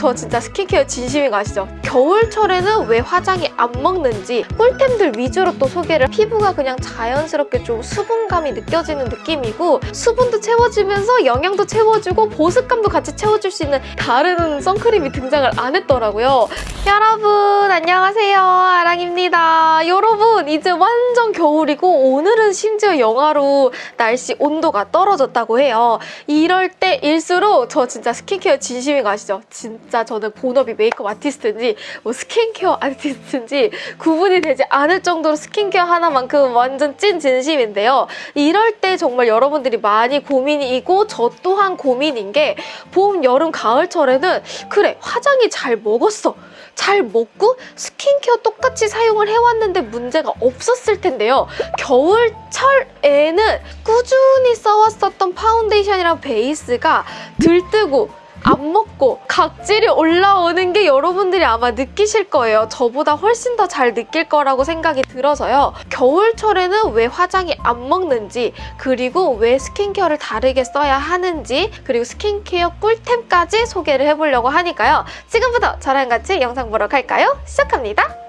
저 진짜 스킨케어 진심인 거 아시죠? 겨울철에는 왜 화장이 안 먹는지 꿀템들 위주로 또 소개를 피부가 그냥 자연스럽게 좀 수분감이 느껴지는 느낌이고 수분도 채워주면서 영양도 채워주고 보습감도 같이 채워줄 수 있는 다른 선크림이 등장을 안 했더라고요. 여러분 안녕하세요 아랑입니다. 여러분 이제 완전 겨울이고 오늘은 심지어 영하로 날씨 온도가 떨어졌다고 해요. 이럴 때일수록 저 진짜 스킨케어 진심인 거 아시죠? 진짜 저는 본업이 메이크업 아티스트인지 뭐 스킨케어 아티스트인지 구분이 되지 않을 정도로 스킨케어 하나만큼 완전 찐 진심인데요. 이럴 때 정말 여러분들이 많이 고민이고 저 또한 고민인 게 봄, 여름, 가을철에는 그래 화장이 잘 먹었어. 잘 먹고 스킨케어 똑같이 사용을 해왔는데 문제가 없었을 텐데요. 겨울철에는 꾸준히 써왔었던 파운데이션이랑 베이스가 들뜨고 안 먹고 각질이 올라오는 게 여러분들이 아마 느끼실 거예요. 저보다 훨씬 더 잘 느낄 거라고 생각이 들어서요. 겨울철에는 왜 화장이 안 먹는지 그리고 왜 스킨케어를 다르게 써야 하는지 그리고 스킨케어 꿀템까지 소개를 해보려고 하니까요. 지금부터 저랑 같이 영상 보러 갈까요? 시작합니다.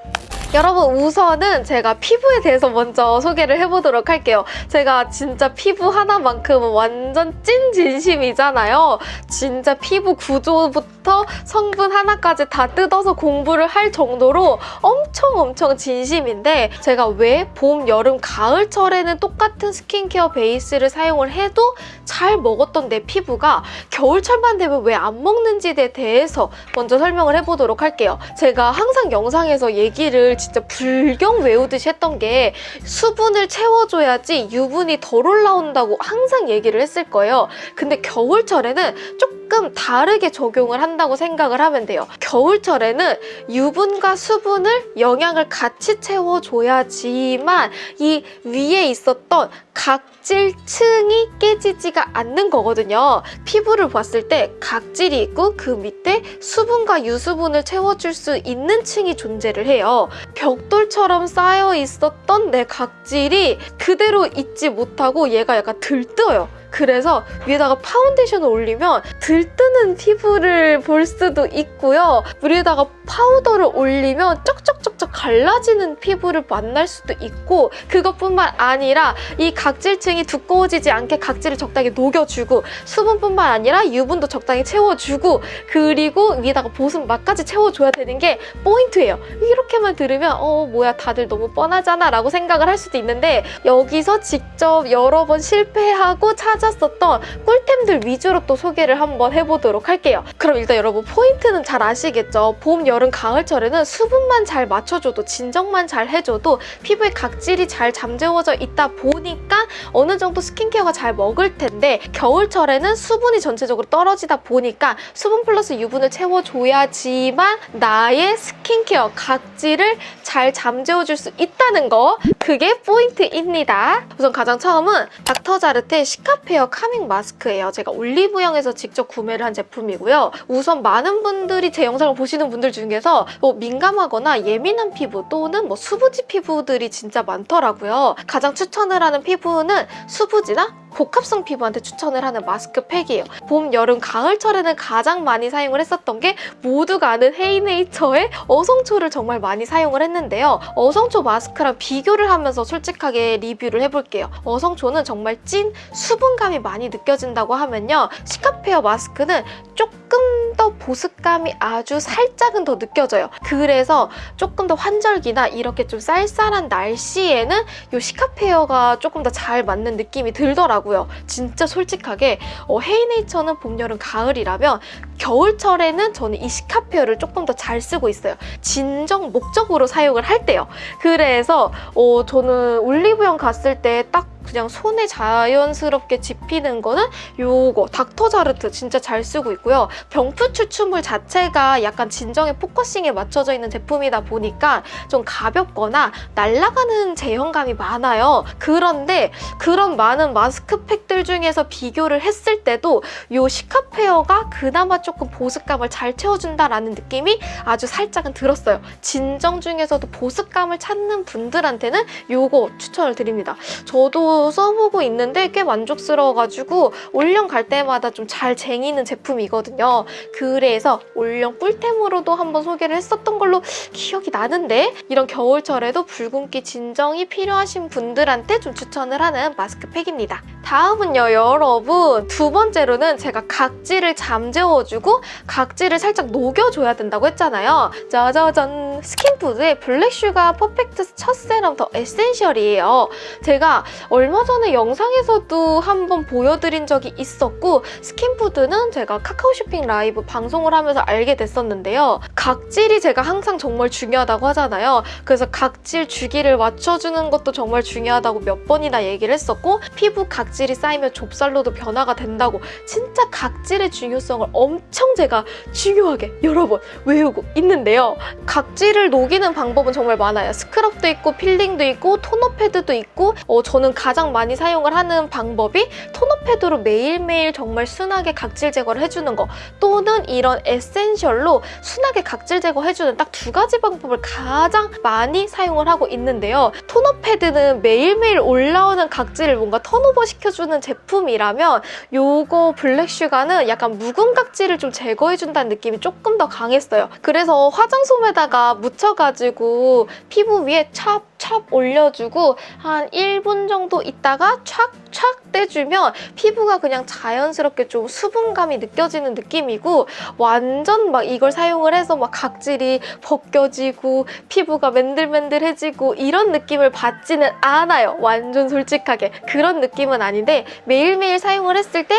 여러분 우선은 제가 피부에 대해서 먼저 소개를 해보도록 할게요. 제가 진짜 피부 하나만큼은 완전 찐 진심이잖아요. 진짜 피부 구조부터 성분 하나까지 다 뜯어서 공부를 할 정도로 엄청 엄청 진심인데 제가 왜 봄, 여름, 가을철에는 똑같은 스킨케어 베이스를 사용을 해도 잘 먹었던 내 피부가 겨울철만 되면 왜 안 먹는지에 대해서 먼저 설명을 해보도록 할게요. 제가 항상 영상에서 얘기를 진짜 불경 외우듯이 했던 게 수분을 채워줘야지 유분이 덜 올라온다고 항상 얘기를 했을 거예요. 근데 겨울철에는 조금 다르게 적용을 한다고 생각을 하면 돼요. 겨울철에는 유분과 수분을 영양을 같이 채워줘야지만 이 위에 있었던 각질층이 깨지지가 않는 거거든요. 피부를 봤을 때 각질이 있고 그 밑에 수분과 유수분을 채워줄 수 있는 층이 존재를 해요. 벽돌처럼 쌓여 있었던 내 각질이 그대로 있지 못하고 얘가 약간 들떠요. 그래서 위에다가 파운데이션을 올리면 들뜨는 피부를 볼 수도 있고요. 위에다가 파우더를 올리면 쩍쩍쩍쩍 갈라지는 피부를 만날 수도 있고 그것뿐만 아니라 이 각질층이 두꺼워지지 않게 각질을 적당히 녹여주고 수분뿐만 아니라 유분도 적당히 채워주고 그리고 위에다가 보습막까지 채워줘야 되는 게 포인트예요. 이렇게만 들으면 어 뭐야 다들 너무 뻔하잖아 라고 생각을 할 수도 있는데 여기서 직접 여러 번 실패하고 찾 았었던 꿀템들 위주로 또 소개를 한번 해보도록 할게요. 그럼 일단 여러분 포인트는 잘 아시겠죠? 봄, 여름, 가을철에는 수분만 잘 맞춰줘도 진정만 잘 해줘도 피부에 각질이 잘 잠재워져 있다 보니까 어느 정도 스킨케어가 잘 먹을 텐데 겨울철에는 수분이 전체적으로 떨어지다 보니까 수분 플러스 유분을 채워줘야지만 나의 스킨케어 각질을 잘 잠재워줄 수 있다는 거 그게 포인트입니다. 우선 가장 처음은 닥터자르테 시카페 어 카밍 마스크예요. 제가 올리브영에서 직접 구매를 한 제품이고요. 우선 많은 분들이 제 영상을 보시는 분들 중에서 뭐 민감하거나 예민한 피부 또는 뭐 수부지 피부들이 진짜 많더라고요. 가장 추천을 하는 피부는 수부지나 복합성 피부한테 추천을 하는 마스크팩이에요. 봄, 여름, 가을철에는 가장 많이 사용을 했었던 게 모두가 아는 헤이네이처의 어성초를 정말 많이 사용을 했는데요. 어성초 마스크랑 비교를 하면서 솔직하게 리뷰를 해볼게요. 어성초는 정말 찐 수분 감이 많이 느껴진다고 하면요. 시카페어 마스크는 조금 더 보습감이 아주 살짝은 더 느껴져요. 그래서 조금 더 환절기나 이렇게 좀 쌀쌀한 날씨에는 이 시카페어가 조금 더 잘 맞는 느낌이 들더라고요. 진짜 솔직하게 어, 헤이네이처는 봄, 여름, 가을이라면 겨울철에는 저는 이 시카페어를 조금 더 잘 쓰고 있어요. 진정 목적으로 사용을 할 때요. 그래서 어, 저는 올리브영 갔을 때딱 그냥 손에 자연스럽게 집히는 거는 요거 닥터자르트 진짜 잘 쓰고 있고요. 병풀 추출물 자체가 약간 진정의 포커싱에 맞춰져 있는 제품이다 보니까 좀 가볍거나 날아가는 제형감이 많아요. 그런데 그런 많은 마스크팩들 중에서 비교를 했을 때도 요 시카페어가 그나마 조금 보습감을 잘 채워준다라는 느낌이 아주 살짝은 들었어요. 진정 중에서도 보습감을 찾는 분들한테는 요거 추천을 드립니다. 저도 써보고 있는데 꽤 만족스러워가지고 올영 갈 때마다 좀 잘 쟁이는 제품이거든요. 그래서 올영 꿀템으로도 한번 소개를 했었던 걸로 기억이 나는데 이런 겨울철에도 붉은기 진정이 필요하신 분들한테 좀 추천을 하는 마스크팩입니다. 다음은요 여러분 두 번째로는 제가 각질을 잠재워주고 각질을 살짝 녹여줘야 된다고 했잖아요. 짜자잔 스킨푸드의 블랙슈가 퍼펙트 첫 세럼 더 에센셜이에요. 제가 얼마 전에 영상에서도 한번 보여드린 적이 있었고 스킨푸드는 제가 카카오 쇼핑 라이브 방송을 하면서 알게 됐었는데요. 각질이 제가 항상 정말 중요하다고 하잖아요. 그래서 각질 주기를 맞춰주는 것도 정말 중요하다고 몇 번이나 얘기를 했었고 피부 각질이 쌓이면 좁쌀로도 변화가 된다고 진짜 각질의 중요성을 엄청 제가 중요하게 여러 번 외치고 있는데요. 각질을 녹이는 방법은 정말 많아요. 스크럽도 있고 필링도 있고 토너 패드도 있고 어, 저는 가장 많이 사용을 하는 방법이 토너 패드로 매일매일 정말 순하게 각질 제거를 해주는 거 또는 이런 에센셜로 순하게 각질 제거해주는 딱 두 가지 방법을 가장 많이 사용을 하고 있는데요. 토너 패드는 매일매일 올라오는 각질을 뭔가 턴오버 시켜주는 제품이라면 요거 블랙슈가는 약간 묵은 각질을 좀 제거해준다는 느낌이 조금 더 강했어요. 그래서 화장솜에다가 묻혀가지고 피부 위에 찹 찹 올려주고 한 1분 정도 있다가 촥촥 떼주면 피부가 그냥 자연스럽게 좀 수분감이 느껴지는 느낌이고 완전 막 이걸 사용을 해서 막 각질이 벗겨지고 피부가 맨들맨들해지고 이런 느낌을 받지는 않아요. 완전 솔직하게. 그런 느낌은 아닌데 매일매일 사용을 했을 때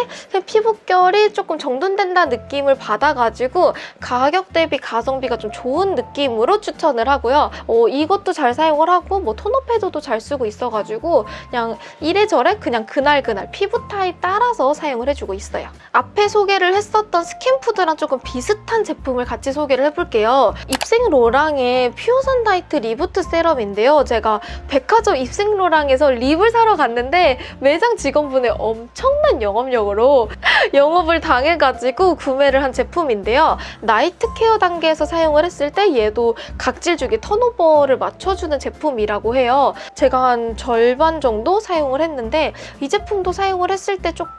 피부결이 조금 정돈된다는 느낌을 받아가지고 가격 대비 가성비가 좀 좋은 느낌으로 추천을 하고요. 어, 이것도 잘 사용을 하고 뭐 토너 패드도 잘 쓰고 있어가지고 그냥 이래저래 그냥 그날그날 피부 타입 따라서 사용을 해주고 있어요. 앞에 소개를 했었던 스킨푸드랑 조금 비슷한 제품을 같이 소개를 해볼게요. 입생로랑의 퓨어샷 나이트 리부트 세럼인데요. 제가 백화점 입생로랑에서 립을 사러 갔는데 매장 직원분의 엄청난 영업력으로 영업을 당해가지고 구매를 한 제품인데요. 나이트 케어 단계에서 사용을 했을 때 얘도 각질 주기 턴오버를 맞춰주는 제품이 라고 해요. 제가 한 절반 정도 사용을 했는데 이 제품도 사용을 했을 때 조금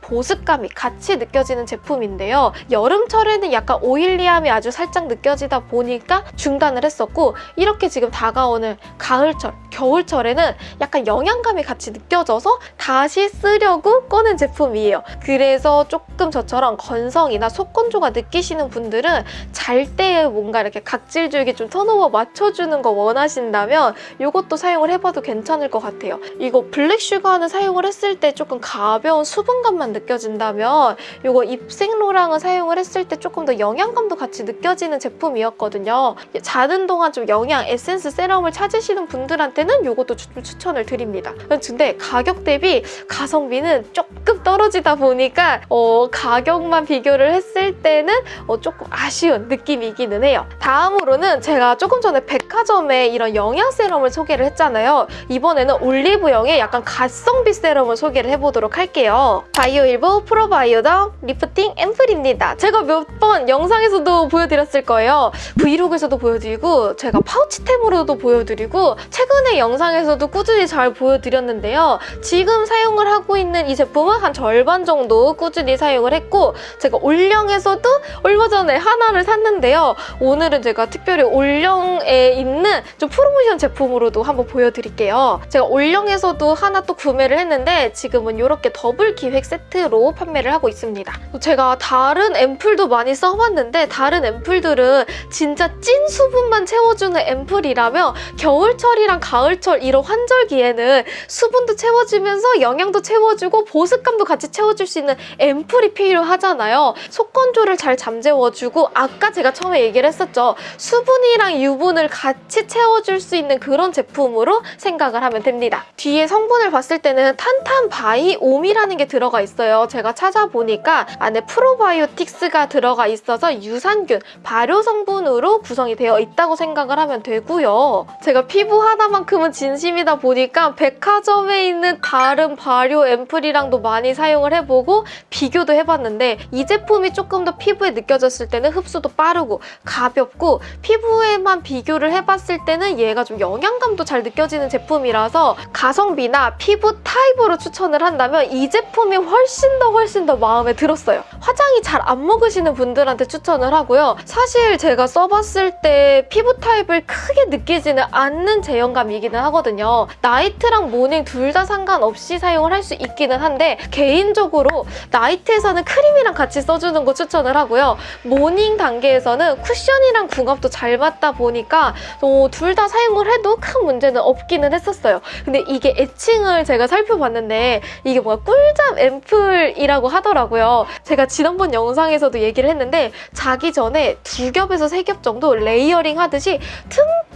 보습감이 같이 느껴지는 제품인데요. 여름철에는 약간 오일리함이 아주 살짝 느껴지다 보니까 중단을 했었고 이렇게 지금 다가오는 가을철, 겨울철에는 약간 영양감이 같이 느껴져서 다시 쓰려고 꺼낸 제품이에요. 그래서 조금 저처럼 건성이나 속건조가 느끼시는 분들은 잘때 뭔가 이렇게 각질 줄기 좀 턴오버 맞춰주는 거 원하신다면 이것도 사용을 해봐도 괜찮을 것 같아요. 이거 블랙 슈가는 사용을 했을 때 조금 가벼운 수분 감만 느껴진다면 이거 입생로랑은 사용을 했을 때 조금 더 영양감도 같이 느껴지는 제품이었거든요. 자는 동안 좀 영양 에센스 세럼을 찾으시는 분들한테는 이것도 좀 추천을 드립니다. 근데 가격 대비 가성비는 조금 떨어지다 보니까 어, 가격만 비교를 했을 때는 어, 조금 아쉬운 느낌이기는 해요. 다음으로는 제가 조금 전에 백화점에 이런 영양 세럼을 소개를 했잖아요. 이번에는 올리브영의 약간 가성비 세럼을 소개를 해보도록 할게 요. 바이오힐보 프로바이오덤 리프팅 앰플입니다. 제가 몇 번 영상에서도 보여드렸을 거예요. 브이로그에서도 보여드리고 제가 파우치템으로도 보여드리고 최근에 영상에서도 꾸준히 잘 보여드렸는데요. 지금 사용을 하고 있는 이 제품은 한 절반 정도 꾸준히 사용을 했고 제가 올영에서도 얼마 전에 하나를 샀는데요. 오늘은 제가 특별히 올영에 있는 좀 프로모션 제품으로도 한번 보여드릴게요. 제가 올영에서도 하나 또 구매를 했는데 지금은 이렇게 더블 기획 세트로 판매를 하고 있습니다. 제가 다른 앰플도 많이 써봤는데 다른 앰플들은 진짜 찐 수분만 채워주는 앰플이라면 겨울철이랑 가을철 이런 환절기에는 수분도 채워주면서 영양도 채워주고 보습감도 같이 채워줄 수 있는 앰플이 필요하잖아요. 속 건조를 잘 잠재워주고 아까 제가 처음에 얘기를 했었죠. 수분이랑 유분을 같이 채워줄 수 있는 그런 제품으로 생각을 하면 됩니다. 뒤에 성분을 봤을 때는 탄탄 바이옴이라는 게 들어 들어가 있어요. 제가 찾아보니까 안에 프로바이오틱스가 들어가 있어서 유산균, 발효 성분으로 구성이 되어 있다고 생각을 하면 되고요. 제가 피부 하나만큼은 진심이다 보니까 백화점에 있는 다른 발효 앰플이랑도 많이 사용을 해보고 비교도 해봤는데 이 제품이 조금 더 피부에 느껴졌을 때는 흡수도 빠르고 가볍고 피부에만 비교를 해봤을 때는 얘가 좀 영양감도 잘 느껴지는 제품이라서 가성비나 피부 타입으로 추천을 한다면 이 제품 이 훨씬 더 훨씬 더 마음에 들었어요. 화장이 잘 안 먹으시는 분들한테 추천을 하고요. 사실 제가 써봤을 때 피부 타입을 크게 느끼지는 않는 제형감이기는 하거든요. 나이트랑 모닝 둘 다 상관없이 사용을 할 수 있기는 한데 개인적으로 나이트에서는 크림이랑 같이 써주는 거 추천을 하고요. 모닝 단계에서는 쿠션이랑 궁합도 잘 맞다 보니까 어, 둘다 사용을 해도 큰 문제는 없기는 했었어요. 근데 이게 애칭을 제가 살펴봤는데 이게 뭐야 꿀잠 앰플이라고 하더라고요. 제가 지난번 영상에서도 얘기를 했는데 자기 전에 두 겹에서 세 겹 정도 레이어링 하듯이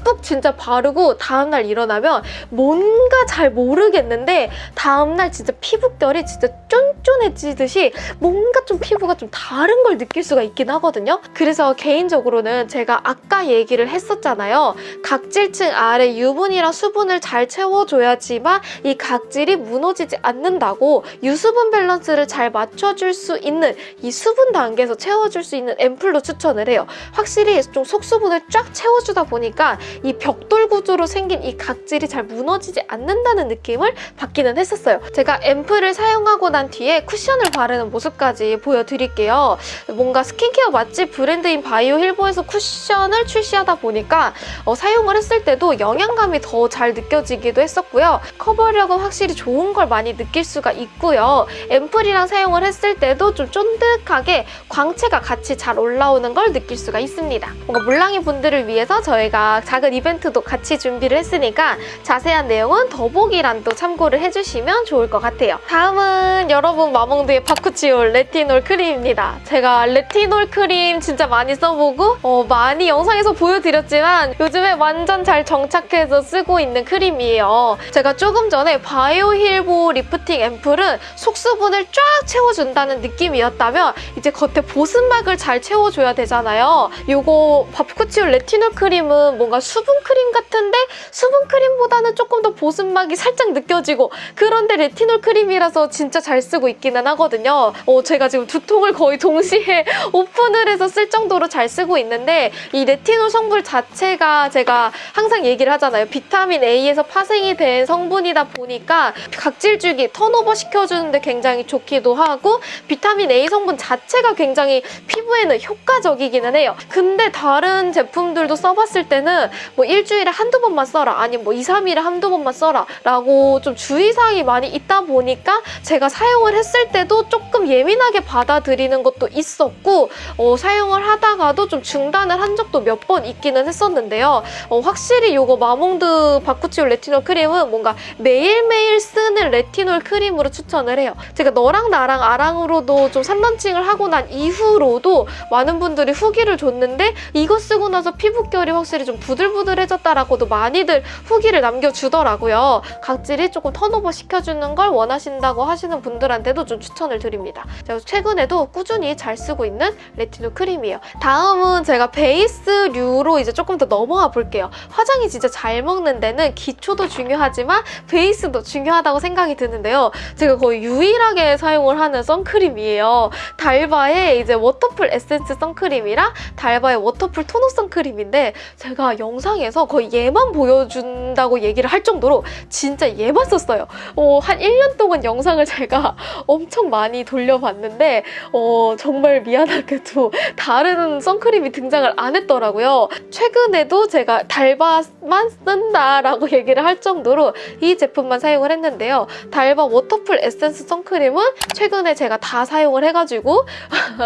듬뿍 진짜 바르고 다음날 일어나면 뭔가 잘 모르겠는데 다음날 진짜 피부결이 진짜 쫀쫀해지듯이 뭔가 좀 피부가 좀 다른 걸 느낄 수가 있긴 하거든요. 그래서 개인적으로는 제가 아까 얘기를 했었잖아요. 각질층 아래 유분이랑 수분을 잘 채워줘야지만 이 각질이 무너지지 않는다고 유수분 밸런스를 잘 맞춰줄 수 있는 이 수분 단계에서 채워줄 수 있는 앰플로 추천을 해요. 확실히 좀 속수분을 쫙 채워주다 보니까 이 벽돌 구조로 생긴 이 각질이 잘 무너지지 않는다는 느낌을 받기는 했었어요. 제가 앰플을 사용하고 난 뒤에 쿠션을 바르는 모습까지 보여드릴게요. 뭔가 스킨케어 맛집 브랜드인 바이오 힐보에서 쿠션을 출시하다 보니까 어, 사용을 했을 때도 영양감이 더 잘 느껴지기도 했었고요. 커버력은 확실히 좋은 걸 많이 느낄 수가 있고요. 앰플이랑 사용을 했을 때도 좀 쫀득하게 광채가 같이 잘 올라오는 걸 느낄 수가 있습니다. 뭔가 물랑이 분들을 위해서 저희가 작은 이벤트도 같이 준비를 했으니까 자세한 내용은 더보기란도 참고를 해주시면 좋을 것 같아요. 다음은 여러분 마몽드의 바쿠치올 레티놀 크림입니다. 제가 레티놀 크림 진짜 많이 써보고 어, 많이 영상에서 보여드렸지만 요즘에 완전 잘 정착해서 쓰고 있는 크림이에요. 제가 조금 전에 바이오 힐보 리프팅 앰플은 속수분을 쫙 채워준다는 느낌이었다면 이제 겉에 보습막을 잘 채워줘야 되잖아요. 요거 바쿠치올 레티놀 크림은 뭔가 수분 크림 같은데 수분 크림보다는 조금 더 보습막이 살짝 느껴지고 그런데 레티놀 크림이라서 진짜 잘 쓰고 있기는 하거든요. 어, 제가 지금 두 통을 거의 동시에 오픈을 해서 쓸 정도로 잘 쓰고 있는데 이 레티놀 성분 자체가 제가 항상 얘기를 하잖아요. 비타민 A에서 파생이 된 성분이다 보니까 각질 주기, turnover 시켜주는데 굉장히 좋기도 하고 비타민 A 성분 자체가 굉장히 피부에는 효과적이기는 해요. 근데 다른 제품들도 써봤을 때는 뭐 일주일에 한두 번만 써라 아니면 뭐 2, 3일에 한두 번만 써라 라고 좀 주의사항이 많이 있다 보니까 제가 사용을 했을 때도 조금 예민하게 받아들이는 것도 있었고 어, 사용을 하다가도 좀 중단을 한 적도 몇 번 있기는 했었는데요. 어, 확실히 이거 마몽드 바쿠치올 레티놀 크림은 뭔가 매일매일 쓰는 레티놀 크림으로 추천을 해요. 제가 너랑 나랑 아랑으로도 좀 선런칭을 하고 난 이후로도 많은 분들이 후기를 줬는데 이거 쓰고 나서 피부결이 확실히 좀 부들 부들해졌다라고도 많이들 후기를 남겨주더라고요. 각질이 조금 turnover 시켜주는 걸 원하신다고 하시는 분들한테도 좀 추천을 드립니다. 제가 최근에도 꾸준히 잘 쓰고 있는 레티놀 크림이에요. 다음은 제가 베이스류로 이제 조금 더 넘어가 볼게요. 화장이 진짜 잘 먹는 데는 기초도 중요하지만 베이스도 중요하다고 생각이 드는데요. 제가 거의 유일하게 사용을 하는 선크림이에요. 달바의 이제 워터풀 에센스 선크림이랑 달바의 워터풀 tone up 선크림인데 제가 영상에서 거의 얘만 보여준다고 얘기를 할 정도로 진짜 얘만 썼어요. 어, 한 1년 동안 영상을 제가 엄청 많이 돌려봤는데 어, 정말 미안하게도 다른 선크림이 등장을 안 했더라고요. 최근에도 제가 달바만 쓴다라고 얘기를 할 정도로 이 제품만 사용을 했는데요. 달바 워터풀 에센스 선크림은 최근에 제가 다 사용을 해가지고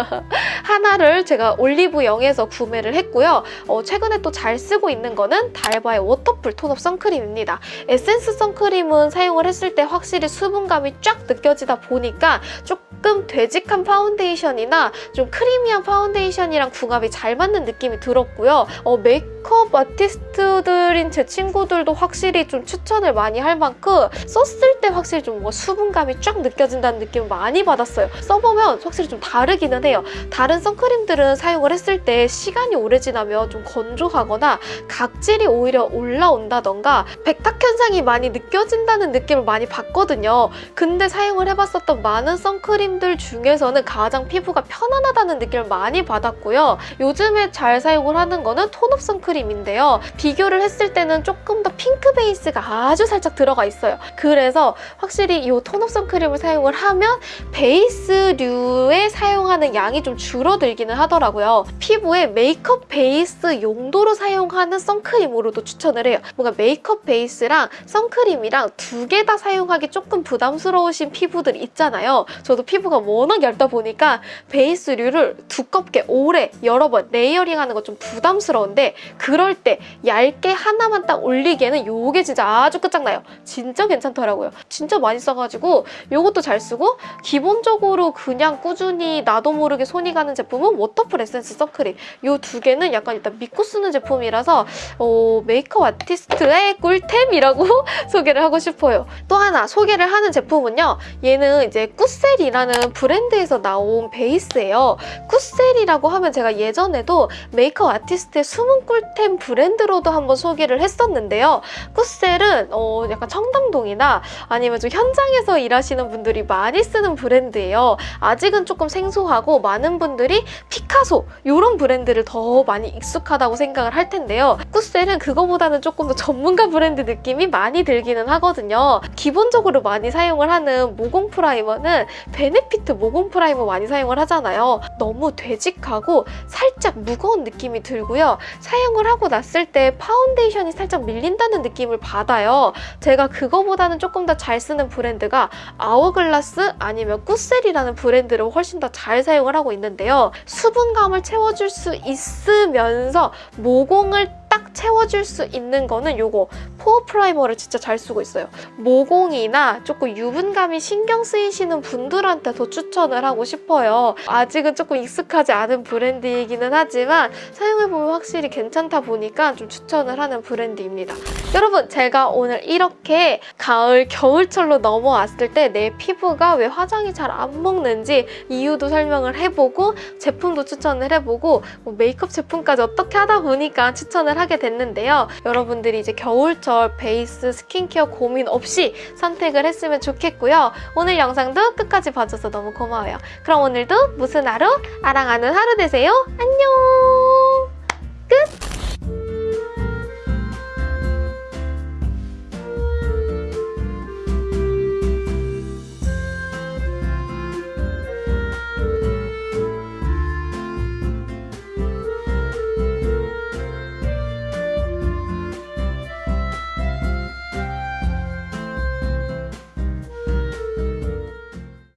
하나를 제가 올리브영에서 구매를 했고요. 어, 최근에 또 잘 쓰고 있는 거는 달바의 워터풀 tone up 선크림입니다. 에센스 선크림은 사용을 했을 때 확실히 수분감이 쫙 느껴지다 보니까 조금 되직한 파운데이션이나 좀 creamy한 파운데이션이랑 궁합이 잘 맞는 느낌이 들었고요. 어, 메이크업 아티스트들인 제 친구들도 확실히 좀 추천을 많이 할 만큼 썼을 때 확실히 좀 뭔가 수분감이 쫙 느껴진다는 느낌을 많이 받았어요. 써보면 확실히 좀 다르기는 해요. 다른 선크림들은 사용을 했을 때 시간이 오래 지나면 좀 건조하거나 각질이 오히려 올라온다던가 백탁 현상이 많이 느껴진다는 느낌을 많이 받거든요. 근데 사용을 해봤었던 많은 선크림들 중에서는 가장 피부가 편안하다는 느낌을 많이 받았고요. 요즘에 잘 사용을 하는 거는 tone up 선크림인데요. 비교를 했을 때는 조금 더 핑크 베이스가 아주 살짝 들어가 있어요. 그래서 확실히 이 tone up 선크림을 사용을 하면 베이스류에 사용하는 양이 좀 줄어들기는 하더라고요. 피부에 메이크업 베이스 용도로 사용하는 선크림으로도 추천을 해요. 뭔가 메이크업 베이스랑 선크림이랑 두 개 다 사용하기 조금 부담스러우신 피부들 있잖아요. 저도 피부가 워낙 얇다 보니까 베이스류를 두껍게 오래 여러 번 layering하는 거 좀 부담스러운데 그럴 때 얇게 하나만 딱 올리기에는 요게 진짜 아주 끝장나요. 진짜 괜찮더라고요. 진짜 많이 써가지고 요것도 잘 쓰고 기본적으로 그냥 꾸준히 나도 모르게 손이 가는 제품은 워터풀 에센스 선크림 요 두 개는 약간 일단 믿고 쓰는 제품이라서 어, 메이크업 아티스트의 꿀템이라고 소개를 하고 싶어요. 또 하나 소개를 하는 제품은요. 얘는 이제 꾸셀이라는 브랜드에서 나온 베이스예요. 꾸셀이라고 하면 제가 예전에도 메이크업 아티스트의 숨은 꿀템 브랜드로도 한번 소개를 했었는데요. 꾸셀은 어, 약간 청담동이나 아니면 좀 현장에서 일하시는 분들이 많이 쓰는 브랜드예요. 아직은 조금 생소하고 많은 분들이 피카소 이런 브랜드를 더 많이 익숙하다고 생각을 할 텐데요. 꾸셀은 그거보다는 조금 더 전문가 브랜드 느낌이 많이 들기는 하거든요. 기본적으로 많이 사용을 하는 모공 프라이머는 베네피트 모공 primer 많이 사용을 하잖아요. 너무 되직하고 살짝 무거운 느낌이 들고요. 사용을 하고 났을 때 파운데이션이 살짝 밀린다는 느낌을 받아요. 제가 그거보다는 조금 더 잘 쓰는 브랜드가 아워글라스 아니면 꾸셀이라는 브랜드를 훨씬 더 잘 사용을 하고 있는데요. 수분감을 채워줄 수 있으면서 모공을 딱 채워줄 수 있는 거는 요거 pore primer를 진짜 잘 쓰고 있어요. 모공이나 조금 유분감이 신경 쓰이시는 분들한테 더 추천을 하고 싶어요. 아직은 조금 익숙하지 않은 브랜드이기는 하지만 사용해보면 확실히 괜찮다 보니까 좀 추천을 하는 브랜드입니다. 여러분 제가 오늘 이렇게 가을, 겨울철로 넘어왔을 때 내 피부가 왜 화장이 잘 안 먹는지 이유도 설명을 해보고 제품도 추천을 해보고 뭐 메이크업 제품까지 어떻게 하다 보니까 추천을 하게 됐는데요. 여러분들이 이제 겨울 철 베이스 스킨케어 고민 없이 선택을 했으면 좋겠고요. 오늘 영상도 끝까지 봐줘서 너무 고마워요. 그럼 오늘도 무슨 하루? 아랑하는 하루 되세요. 안녕! 끝!